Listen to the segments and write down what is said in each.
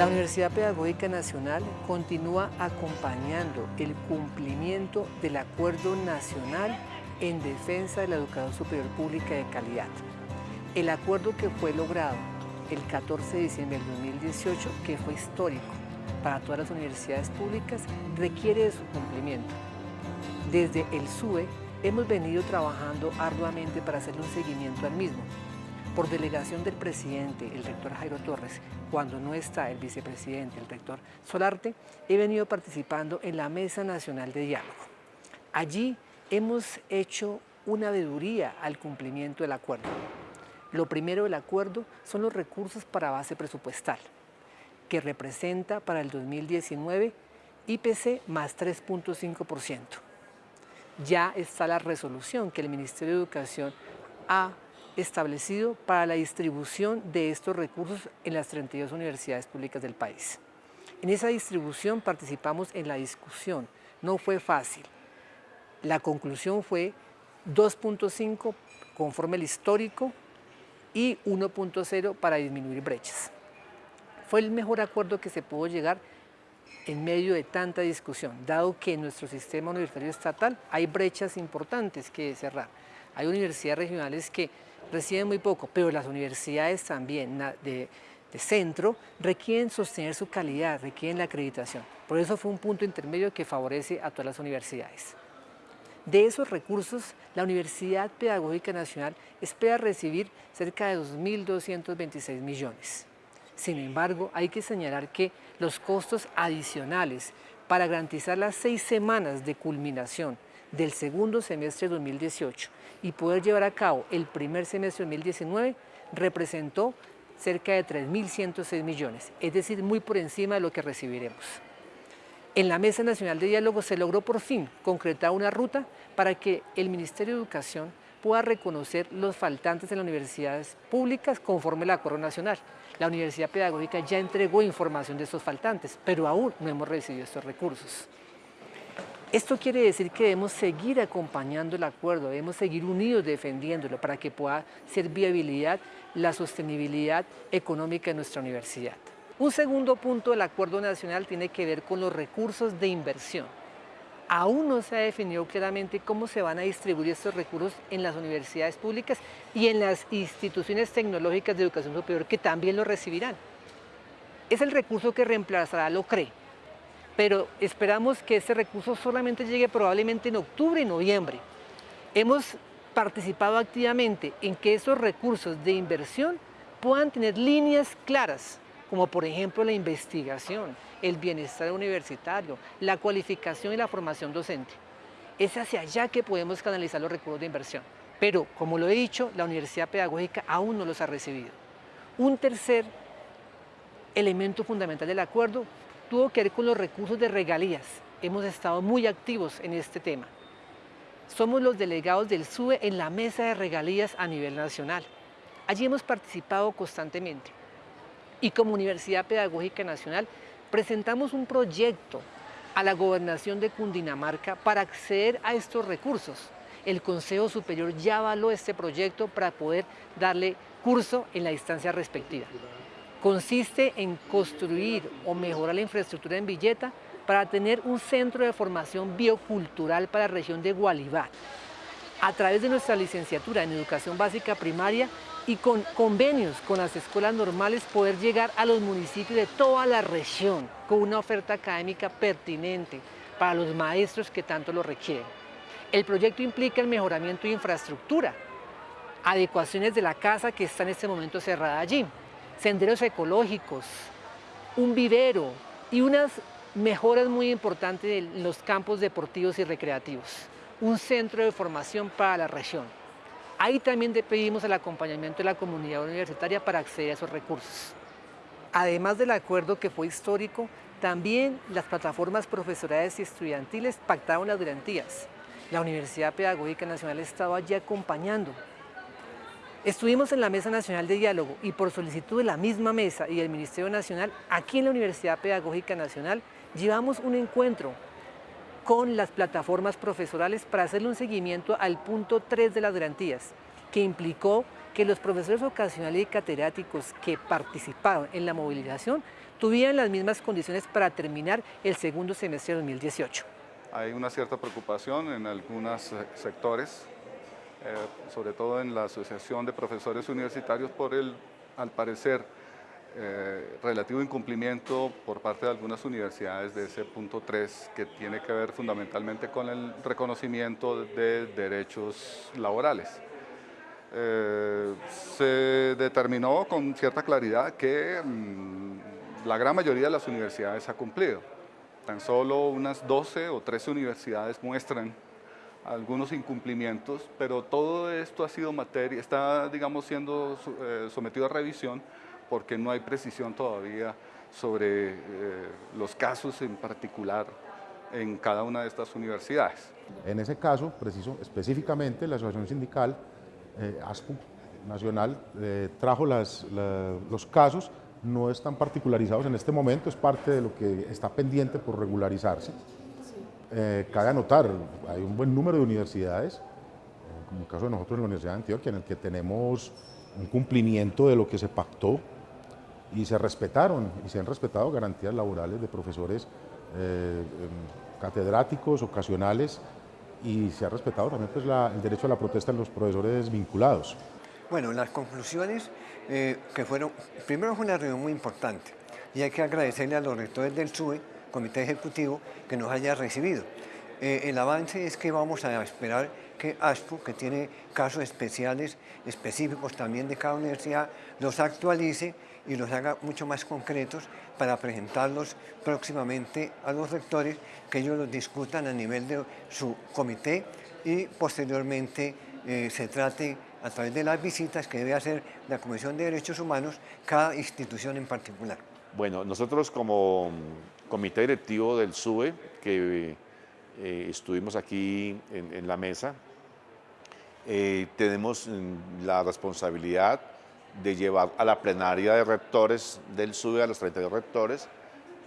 La Universidad Pedagógica Nacional continúa acompañando el cumplimiento del Acuerdo Nacional en defensa de la educación superior pública de calidad. El acuerdo que fue logrado el 14 de diciembre del 2018, que fue histórico para todas las universidades públicas, requiere de su cumplimiento. Desde el SUE hemos venido trabajando arduamente para hacerle un seguimiento al mismo. Por delegación del presidente, el rector Jairo Torres, cuando no está el vicepresidente, el rector Solarte, he venido participando en la Mesa Nacional de Diálogo. Allí hemos hecho una veeduría al cumplimiento del acuerdo. Lo primero del acuerdo son los recursos para base presupuestal, que representa para el 2019 IPC más 3.5%. Ya está la resolución que el Ministerio de Educación ha establecido para la distribución de estos recursos en las 32 universidades públicas del país. En esa distribución participamos en la discusión, no fue fácil. La conclusión fue 2.5 conforme el histórico y 1.0 para disminuir brechas. Fue el mejor acuerdo que se pudo llegar en medio de tanta discusión, dado que en nuestro sistema universitario estatal hay brechas importantes que cerrar. Hay universidades regionales que reciben muy poco, pero las universidades también de, de centro requieren sostener su calidad, requieren la acreditación. Por eso fue un punto intermedio que favorece a todas las universidades. De esos recursos, la Universidad Pedagógica Nacional espera recibir cerca de 2.226 millones. Sin embargo, hay que señalar que los costos adicionales para garantizar las seis semanas de culminación del segundo semestre de 2018 y poder llevar a cabo el primer semestre de 2019 representó cerca de 3.106 millones, es decir, muy por encima de lo que recibiremos. En la Mesa Nacional de Diálogo se logró por fin concretar una ruta para que el Ministerio de Educación pueda reconocer los faltantes en las universidades públicas conforme al Acuerdo Nacional. La Universidad Pedagógica ya entregó información de esos faltantes, pero aún no hemos recibido estos recursos. Esto quiere decir que debemos seguir acompañando el acuerdo, debemos seguir unidos defendiéndolo para que pueda ser viabilidad la sostenibilidad económica de nuestra universidad. Un segundo punto del Acuerdo Nacional tiene que ver con los recursos de inversión. Aún no se ha definido claramente cómo se van a distribuir estos recursos en las universidades públicas y en las instituciones tecnológicas de educación superior que también lo recibirán. Es el recurso que reemplazará lo CRE, pero esperamos que ese recurso solamente llegue probablemente en octubre y noviembre. Hemos participado activamente en que esos recursos de inversión puedan tener líneas claras como por ejemplo la investigación, el bienestar universitario, la cualificación y la formación docente. Es hacia allá que podemos canalizar los recursos de inversión. Pero, como lo he dicho, la Universidad Pedagógica aún no los ha recibido. Un tercer elemento fundamental del acuerdo tuvo que ver con los recursos de regalías. Hemos estado muy activos en este tema. Somos los delegados del SUE en la mesa de regalías a nivel nacional. Allí hemos participado constantemente y como Universidad Pedagógica Nacional presentamos un proyecto a la Gobernación de Cundinamarca para acceder a estos recursos. El Consejo Superior ya avaló este proyecto para poder darle curso en la instancia respectiva. Consiste en construir o mejorar la infraestructura en Villeta para tener un centro de formación biocultural para la región de Gualibá. A través de nuestra licenciatura en Educación Básica Primaria y con convenios con las escuelas normales poder llegar a los municipios de toda la región con una oferta académica pertinente para los maestros que tanto lo requieren. El proyecto implica el mejoramiento de infraestructura, adecuaciones de la casa que está en este momento cerrada allí, senderos ecológicos, un vivero y unas mejoras muy importantes en los campos deportivos y recreativos, un centro de formación para la región. Ahí también pedimos el acompañamiento de la comunidad universitaria para acceder a esos recursos. Además del acuerdo que fue histórico, también las plataformas profesorales y estudiantiles pactaron las garantías. La Universidad Pedagógica Nacional estaba allí acompañando. Estuvimos en la Mesa Nacional de Diálogo y por solicitud de la misma mesa y del Ministerio Nacional, aquí en la Universidad Pedagógica Nacional, llevamos un encuentro con las plataformas profesorales para hacerle un seguimiento al punto 3 de las garantías, que implicó que los profesores ocasionales y catedráticos que participaron en la movilización tuvieran las mismas condiciones para terminar el segundo semestre de 2018. Hay una cierta preocupación en algunos sectores, eh, sobre todo en la Asociación de Profesores Universitarios por el, al parecer, eh, relativo incumplimiento por parte de algunas universidades de ese punto 3 que tiene que ver fundamentalmente con el reconocimiento de derechos laborales. Eh, se determinó con cierta claridad que mm, la gran mayoría de las universidades ha cumplido. Tan solo unas 12 o 13 universidades muestran algunos incumplimientos, pero todo esto ha sido materia, está digamos siendo eh, sometido a revisión porque no hay precisión todavía sobre eh, los casos en particular en cada una de estas universidades. En ese caso, preciso, específicamente la Asociación Sindical eh, Nacional eh, trajo los casos, no están particularizados en este momento, es parte de lo que está pendiente por regularizarse. Cabe anotar, hay un buen número de universidades, como el caso de nosotros en la Universidad de Antioquia, en el que tenemos un cumplimiento de lo que se pactó y se respetaron y se han respetado garantías laborales de profesores eh, em, catedráticos, ocasionales y se ha respetado también pues, el derecho a la protesta de los profesores vinculados. Bueno, las conclusiones eh, que fueron, primero fue una reunión muy importante y hay que agradecerle a los rectores del SUE, Comité Ejecutivo, que nos haya recibido. Eh, el avance es que vamos a esperar que ASPU, que tiene casos especiales, específicos también de cada universidad, los actualice y los haga mucho más concretos para presentarlos próximamente a los rectores, que ellos los discutan a nivel de su comité y posteriormente eh, se trate a través de las visitas que debe hacer la Comisión de Derechos Humanos cada institución en particular. Bueno, nosotros como comité directivo del SUBE, que eh, estuvimos aquí en la mesa, eh, tenemos mm, la responsabilidad de llevar a la plenaria de rectores del SUBE, a los 32 rectores,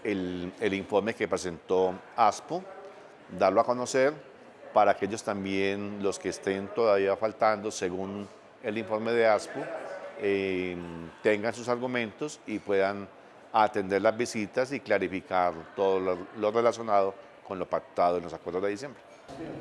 el, informe que presentó ASPO, darlo a conocer para que ellos también, los que estén todavía faltando, según el informe de ASPO, eh, tengan sus argumentos y puedan atender las visitas y clarificar todo lo relacionado con lo pactado en los acuerdos de diciembre.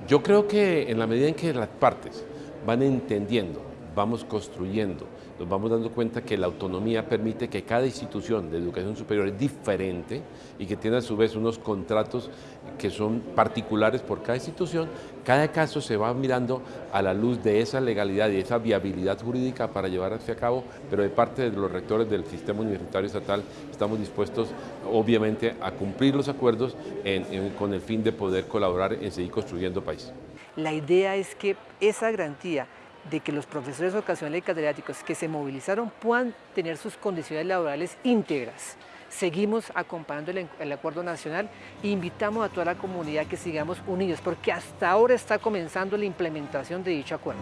Yo creo que en la medida en que las partes van entendiendo, vamos construyendo, nos vamos dando cuenta que la autonomía permite que cada institución de educación superior es diferente y que tiene a su vez unos contratos que son particulares por cada institución, cada caso se va mirando a la luz de esa legalidad y esa viabilidad jurídica para llevar a cabo, pero de parte de los rectores del sistema universitario estatal estamos dispuestos obviamente a cumplir los acuerdos con el fin de poder colaborar en seguir construyendo país. La idea es que esa garantía de que los profesores ocasionales y catedráticos que se movilizaron puedan tener sus condiciones laborales íntegras. Seguimos acompañando el, el, acuerdo nacional e invitamos a toda la comunidad que sigamos unidos porque hasta ahora está comenzando la implementación de dicho acuerdo.